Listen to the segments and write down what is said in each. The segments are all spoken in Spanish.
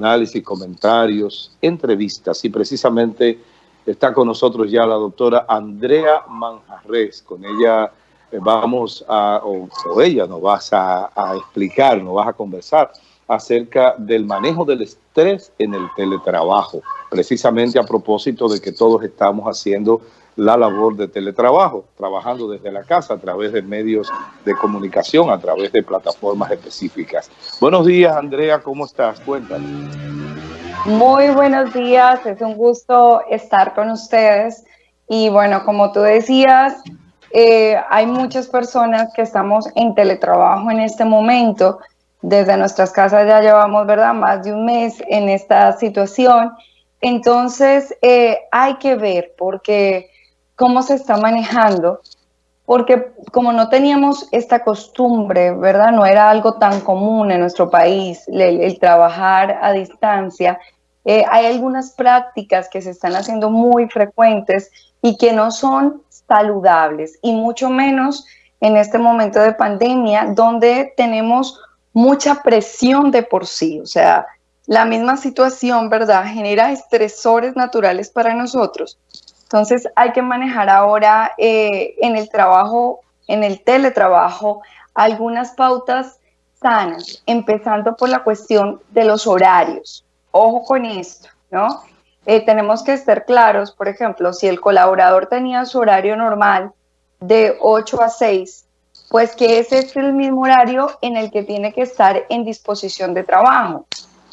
análisis, comentarios, entrevistas y precisamente está con nosotros ya la doctora Andrea Manjarres. Con ella eh, vamos a, o, ella nos vas a, a, explicar, nos vas a conversar acerca del manejo del estrés en el teletrabajo, precisamente a propósito de que todos estamos haciendo la labor de teletrabajo, trabajando desde la casa a través de medios de comunicación, a través de plataformas específicas. Buenos días, Andrea, ¿cómo estás? Cuéntanos. Muy buenos días, es un gusto estar con ustedes. Y bueno, como tú decías, eh, hay muchas personas que estamos en teletrabajo en este momento. Desde nuestras casas ya llevamos, ¿verdad?, más de un mes en esta situación. Entonces, eh, hay que ver, porque cómo se está manejando, porque como no teníamos esta costumbre, ¿verdad? No era algo tan común en nuestro país, el, trabajar a distancia. Eh, hay algunas prácticas que se están haciendo muy frecuentes y que no son saludables, y mucho menos en este momento de pandemia, donde tenemos mucha presión de por sí, o sea, la misma situación, ¿verdad? Genera estresores naturales para nosotros entonces hay que manejar ahora eh, en el trabajo, en el teletrabajo, algunas pautas sanas, empezando por la cuestión de los horarios. Ojo con esto, ¿no? Eh, tenemos que estar claros, por ejemplo, si el colaborador tenía su horario normal de 8 a 6, pues que ese es el mismo horario en el que tiene que estar en disposición de trabajo,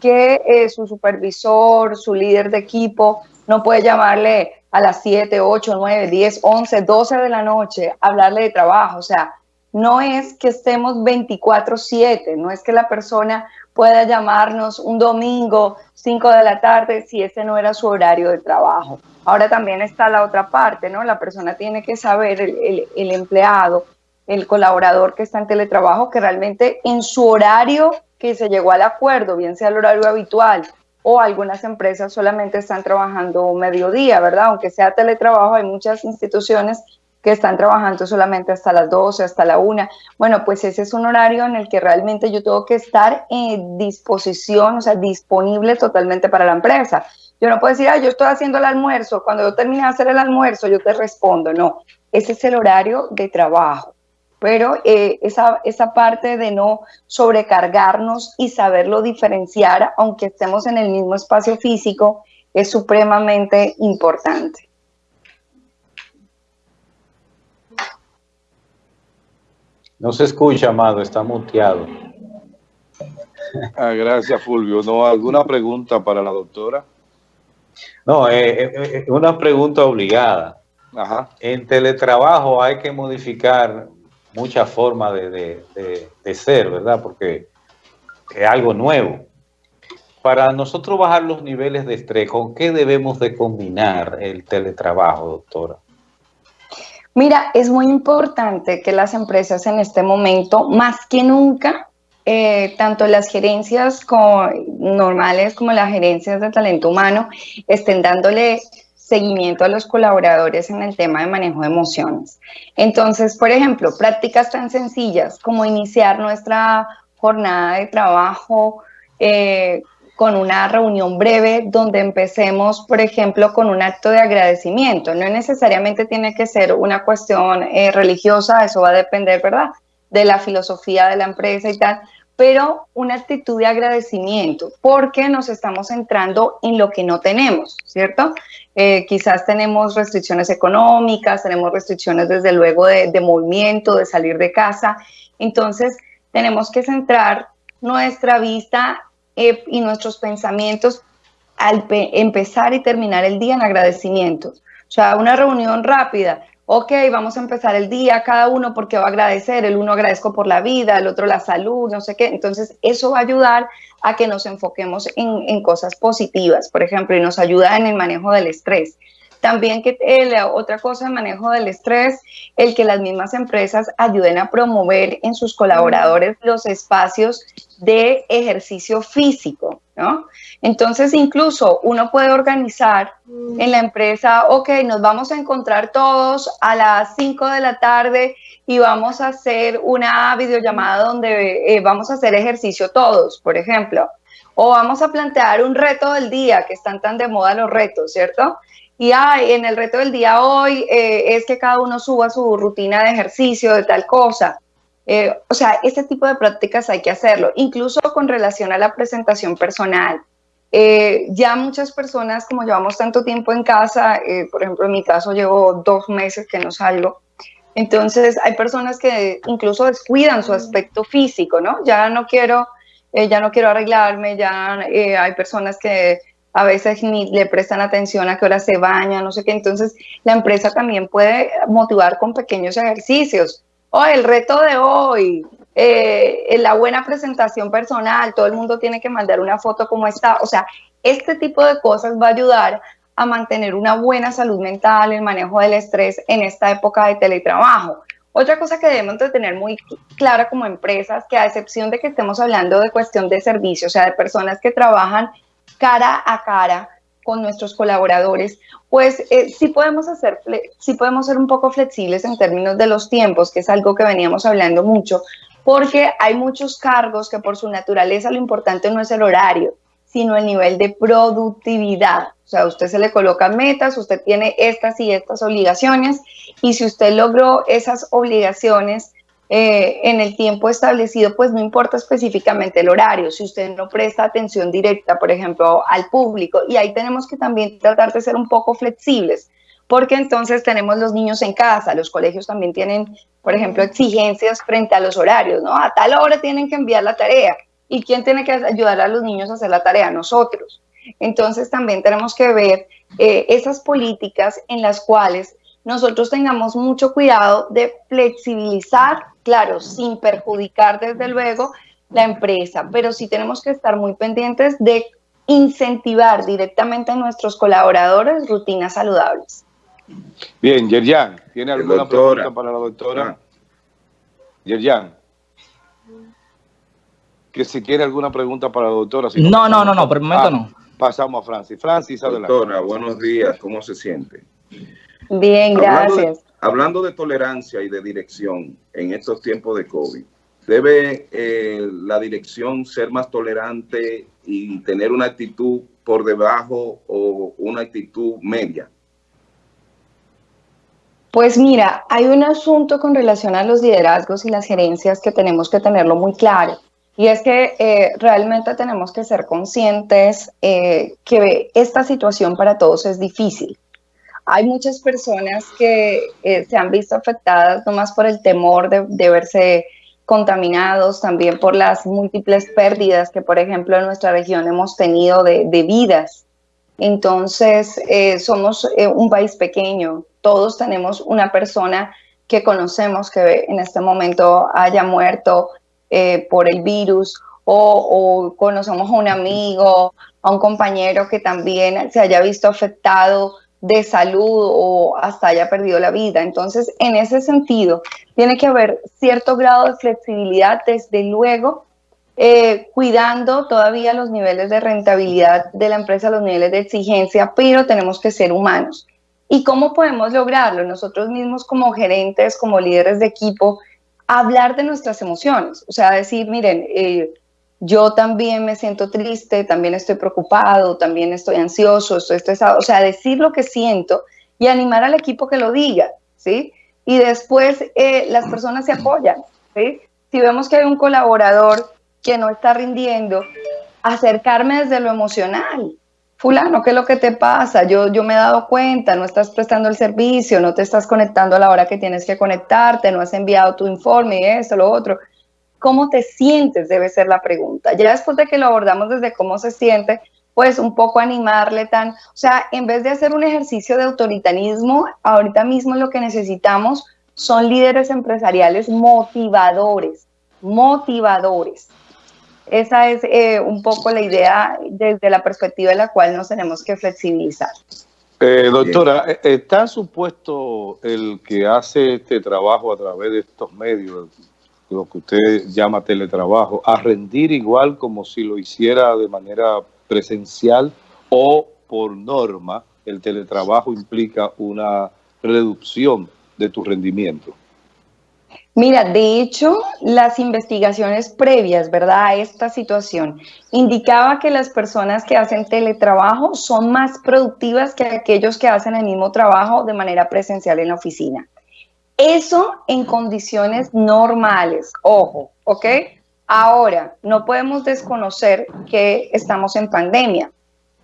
que eh, su supervisor, su líder de equipo, no puede llamarle a las 7, 8, 9, 10, 11, 12 de la noche, hablarle de trabajo. O sea, no es que estemos 24/7, no es que la persona pueda llamarnos un domingo 5 de la tarde si ese no era su horario de trabajo. Ahora también está la otra parte, ¿no? La persona tiene que saber, el, el empleado, el colaborador que está en teletrabajo, que realmente en su horario que se llegó al acuerdo, bien sea el horario habitual o algunas empresas solamente están trabajando mediodía, ¿verdad? Aunque sea teletrabajo, hay muchas instituciones que están trabajando solamente hasta las 12, hasta la 1. Bueno, pues ese es un horario en el que realmente yo tengo que estar en disposición, o sea, disponible totalmente para la empresa. Yo no puedo decir, ah, yo estoy haciendo el almuerzo, cuando yo termine de hacer el almuerzo, yo te respondo. No, ese es el horario de trabajo pero eh, esa, esa parte de no sobrecargarnos y saberlo diferenciar, aunque estemos en el mismo espacio físico, es supremamente importante. No se escucha, Amado, está muteado. Ah, gracias, Fulvio. ¿No alguna pregunta para la doctora? No, eh, eh, una pregunta obligada. Ajá. En teletrabajo hay que modificar mucha forma de, ser, ¿verdad? Porque es algo nuevo. Para nosotros bajar los niveles de estrés, ¿con qué debemos de combinar el teletrabajo, doctora? Mira, es muy importante que las empresas en este momento, más que nunca, eh, tanto las gerencias normales como las gerencias de talento humano, estén dándole seguimiento a los colaboradores en el tema de manejo de emociones. Entonces, por ejemplo, prácticas tan sencillas como iniciar nuestra jornada de trabajo eh, con una reunión breve donde empecemos, por ejemplo, con un acto de agradecimiento. No necesariamente tiene que ser una cuestión eh, religiosa, eso va a depender, ¿verdad?, de la filosofía de la empresa y tal, pero una actitud de agradecimiento, porque nos estamos centrando en lo que no tenemos, ¿cierto? Eh, quizás tenemos restricciones económicas, tenemos restricciones desde luego de, movimiento, de salir de casa, entonces tenemos que centrar nuestra vista eh, y nuestros pensamientos al empezar y terminar el día en agradecimiento. O sea, una reunión rápida, ok, vamos a empezar el día, cada uno porque va a agradecer, el uno agradezco por la vida, el otro la salud, no sé qué. Entonces, eso va a ayudar a que nos enfoquemos en, cosas positivas, por ejemplo, y nos ayuda en el manejo del estrés. También que eh, otra cosa de manejo del estrés, el que las mismas empresas ayuden a promover en sus colaboradores los espacios de ejercicio físico, ¿no? Entonces, incluso uno puede organizar en la empresa, ok, nos vamos a encontrar todos a las 5 de la tarde y vamos a hacer una videollamada donde eh, vamos a hacer ejercicio todos, por ejemplo. O vamos a plantear un reto del día, que están tan de moda los retos, ¿cierto? Y ay, en el reto del día hoy eh, es que cada uno suba su rutina de ejercicio, de tal cosa. Eh, o sea, este tipo de prácticas hay que hacerlo, incluso con relación a la presentación personal. Eh, ya muchas personas, como llevamos tanto tiempo en casa, por ejemplo, en mi caso llevo dos meses que no salgo, entonces hay personas que incluso descuidan su aspecto físico, ¿no? Ya no quiero, ya no quiero arreglarme, ya hay personas que a veces ni le prestan atención a qué hora se baña, no sé qué. Entonces, la empresa también puede motivar con pequeños ejercicios. O el reto de hoy, eh, la buena presentación personal, todo el mundo tiene que mandar una foto como está. O sea, este tipo de cosas va a ayudar a mantener una buena salud mental, el manejo del estrés en esta época de teletrabajo. Otra cosa que debemos de tener muy clara como empresas, que a excepción de que estemos hablando de cuestión de servicio, o sea, de personas que trabajan cara a cara con nuestros colaboradores, pues eh, sí podemos hacer, sí podemos ser un poco flexibles en términos de los tiempos, que es algo que veníamos hablando mucho, porque hay muchos cargos que por su naturaleza lo importante no es el horario, sino el nivel de productividad. O sea, usted se le coloca metas, usted tiene estas y estas obligaciones, y si usted logró esas obligaciones, eh, en el tiempo establecido, pues no importa específicamente el horario, si usted no presta atención directa, por ejemplo, al público, y ahí tenemos que también tratar de ser un poco flexibles, porque entonces tenemos los niños en casa, los colegios también tienen, por ejemplo, exigencias frente a los horarios, ¿no? A tal hora tienen que enviar la tarea, ¿y quién tiene que ayudar a los niños a hacer la tarea? Nosotros. Entonces también tenemos que ver eh, esas políticas en las cuales nosotros tengamos mucho cuidado de flexibilizar, claro, sin perjudicar desde luego la empresa, pero sí tenemos que estar muy pendientes de incentivar directamente a nuestros colaboradores rutinas saludables. Bien, Yerjan, ¿tiene alguna pregunta para la doctora? Ah. Yerjan. Que si quiere alguna pregunta para la doctora. no, no, no, no, por el momento ah, no. Pasamos a Francis. Francis, adelante. Doctora, buenos días, ¿cómo se siente? Bien, gracias. Hablando de, tolerancia y de dirección en estos tiempos de COVID, ¿debe eh, la dirección ser más tolerante y tener una actitud por debajo o una actitud media? Pues mira, hay un asunto con relación a los liderazgos y las gerencias que tenemos que tenerlo muy claro. Y es que eh, realmente tenemos que ser conscientes eh, que esta situación para todos es difícil hay muchas personas que eh, se han visto afectadas no más por el temor de, verse contaminados, también por las múltiples pérdidas que, por ejemplo, en nuestra región hemos tenido de, vidas. Entonces, eh, somos eh, un país pequeño, todos tenemos una persona que conocemos que en este momento haya muerto por el virus o, o, conocemos a un amigo, a un compañero que también se haya visto afectado de salud o hasta haya perdido la vida. Entonces, en ese sentido, tiene que haber cierto grado de flexibilidad, desde luego, eh, cuidando todavía los niveles de rentabilidad de la empresa, los niveles de exigencia, pero tenemos que ser humanos. ¿Y cómo podemos lograrlo? Nosotros mismos como gerentes, como líderes de equipo, hablar de nuestras emociones, o sea, decir, miren, eh, yo también me siento triste, también estoy preocupado, también estoy ansioso, estoy estresado, o sea, decir lo que siento y animar al equipo que lo diga, ¿sí? Y después eh, las personas se apoyan, ¿sí? Si vemos que hay un colaborador que no está rindiendo, acercarme desde lo emocional. Fulano, ¿qué es lo que te pasa? Yo, yo me he dado cuenta, no estás prestando el servicio, no te estás conectando a la hora que tienes que conectarte, no has enviado tu informe y esto, lo otro. ¿Cómo te sientes? Debe ser la pregunta. Ya después de que lo abordamos desde cómo se siente, pues un poco animarle tan, o sea, en vez de hacer un ejercicio de autoritarismo, ahorita mismo lo que necesitamos son líderes empresariales motivadores, motivadores. Esa es eh, un poco la idea desde la perspectiva de la cual nos tenemos que flexibilizar. Eh, doctora, eh, ¿está supuesto el que hace este trabajo a través de estos medios, lo que usted llama teletrabajo, a rendir igual como si lo hiciera de manera presencial o por norma el teletrabajo implica una reducción de tu rendimiento? Mira, de hecho, las investigaciones previas, ¿verdad?, a esta situación indicaba que las personas que hacen teletrabajo son más productivas que aquellos que hacen el mismo trabajo de manera presencial en la oficina. Eso en condiciones normales, ojo, ¿ok? Ahora, no podemos desconocer que estamos en pandemia.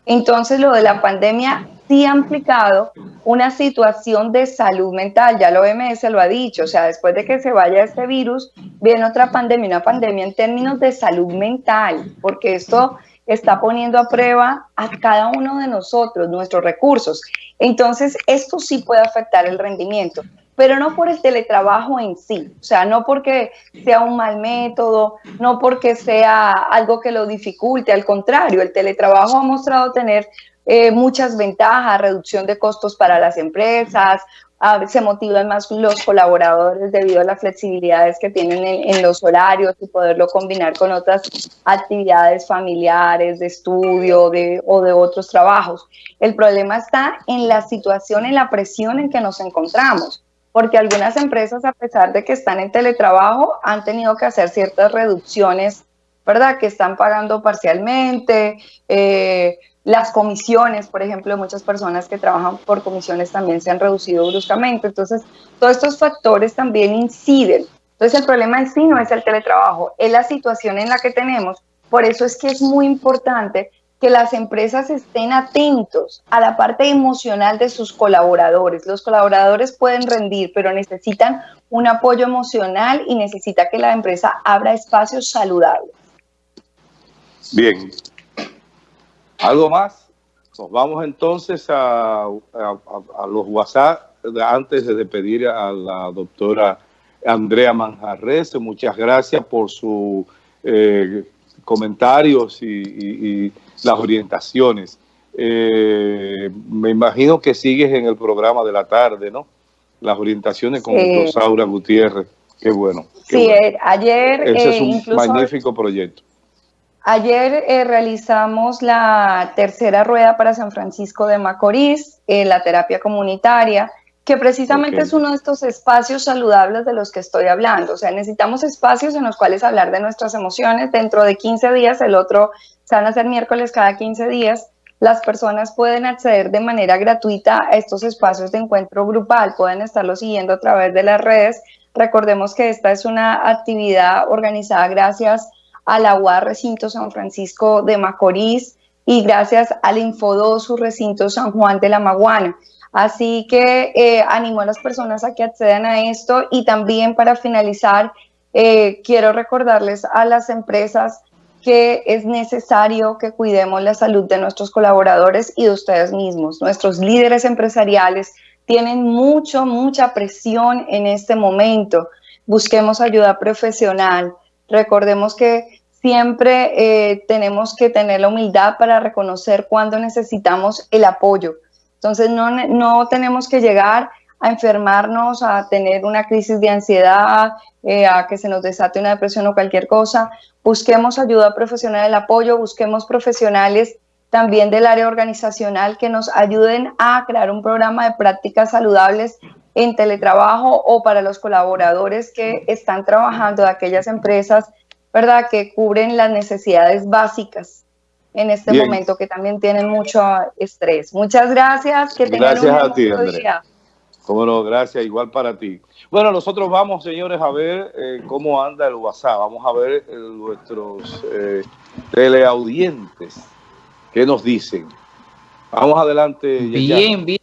Entonces, lo de la pandemia sí ha implicado una situación de salud mental, ya lo OMS lo ha dicho, o sea, después de que se vaya este virus, viene otra pandemia, una pandemia en términos de salud mental, porque esto está poniendo a prueba a cada uno de nosotros, nuestros recursos. Entonces, esto sí puede afectar el rendimiento, pero no por el teletrabajo en sí, o sea, no porque sea un mal método, no porque sea algo que lo dificulte, al contrario, el teletrabajo ha mostrado tener eh, muchas ventajas, reducción de costos para las empresas, se motivan más los colaboradores debido a las flexibilidades que tienen en, los horarios y poderlo combinar con otras actividades familiares, de estudio de, o de otros trabajos. El problema está en la situación, en la presión en que nos encontramos, porque algunas empresas, a pesar de que están en teletrabajo, han tenido que hacer ciertas reducciones, ¿verdad? Que están pagando parcialmente, eh, las comisiones, por ejemplo, muchas personas que trabajan por comisiones también se han reducido bruscamente. Entonces, todos estos factores también inciden. Entonces, el problema en sí no es el teletrabajo, es la situación en la que tenemos. Por eso es que es muy importante que las empresas estén atentos a la parte emocional de sus colaboradores. Los colaboradores pueden rendir, pero necesitan un apoyo emocional y necesita que la empresa abra espacios saludables. Bien, ¿Algo más? Nos vamos entonces a, los WhatsApp antes de despedir a la doctora Andrea Manjarres. Muchas gracias por sus eh, comentarios y, las orientaciones. Eh, me imagino que sigues en el programa de la tarde, ¿no? Las orientaciones con Rosaura Gutiérrez. Qué bueno. sí, eh, ayer... Ese es un magnífico proyecto. Ayer eh, realizamos la tercera rueda para San Francisco de Macorís, eh, la terapia comunitaria, que precisamente es uno de estos espacios saludables de los que estoy hablando. O sea, necesitamos espacios en los cuales hablar de nuestras emociones. Dentro de 15 días, el otro se van a hacer miércoles cada 15 días. Las personas pueden acceder de manera gratuita a estos espacios de encuentro grupal, pueden estarlo siguiendo a través de las redes. Recordemos que esta es una actividad organizada gracias a la UAR Recinto San Francisco de Macorís y gracias al Infodosu Recinto San Juan de la Maguana. Así que eh, animo a las personas a que accedan a esto y también para finalizar, eh, quiero recordarles a las empresas que es necesario que cuidemos la salud de nuestros colaboradores y de ustedes mismos. Nuestros líderes empresariales tienen mucho, mucha presión en este momento. Busquemos ayuda profesional. Recordemos que siempre eh, tenemos que tener la humildad para reconocer cuando necesitamos el apoyo. Entonces no, no tenemos que llegar a enfermarnos, a tener una crisis de ansiedad, eh, a que se nos desate una depresión o cualquier cosa. Busquemos ayuda profesional, el apoyo, busquemos profesionales también del área organizacional que nos ayuden a crear un programa de prácticas saludables en teletrabajo o para los colaboradores que están trabajando de aquellas empresas ¿verdad? Que cubren las necesidades básicas en este momento, que también tienen mucho estrés. Muchas gracias. Que tengan gracias a ti, Andrea. Cómo no, gracias, igual para ti. Bueno, nosotros vamos, señores, a ver eh, cómo anda el WhatsApp. Vamos a ver eh, nuestros eh, teleaudientes. ¿Qué nos dicen? Vamos adelante. Bien, bien.